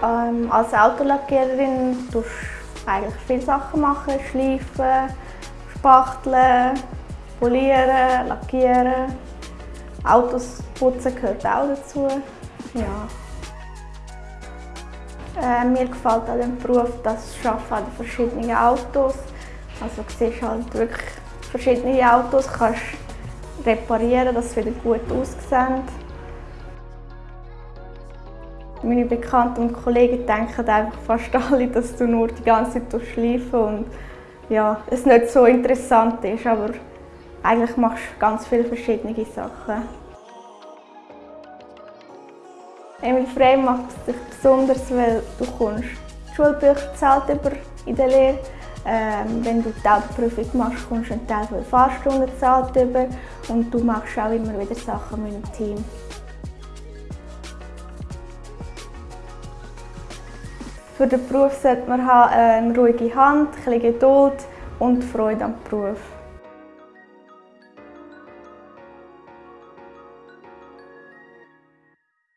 Als Autolackiererin tust du eigentlich viele Sachen machen. Schleifen, spachteln, polieren, lackieren. Autos putzen gehört auch dazu. Ja. Äh, mir gefällt an dem Beruf das Arbeiten an verschiedenen Autos. Also du siehst halt wirklich verschiedene Autos, kannst reparieren, dass sie wieder gut aussehen. Meine Bekannten und Kollegen denken einfach fast alle, dass du nur die ganze Zeit schleifen und ja, es nicht so interessant ist, aber eigentlich machst du ganz viele verschiedene Sachen. Emil Frey macht es dich besonders, weil du kommst Schulbücher zahlt über in der Lehre. Ähm, wenn du die Autoprüfung machst, kommst du einen Teil der Fahrstunden zahlt über und du machst auch immer wieder Sachen mit dem Team. Für den Beruf sollte man haben, eine ruhige Hand, ein bisschen Geduld und Freude am Beruf.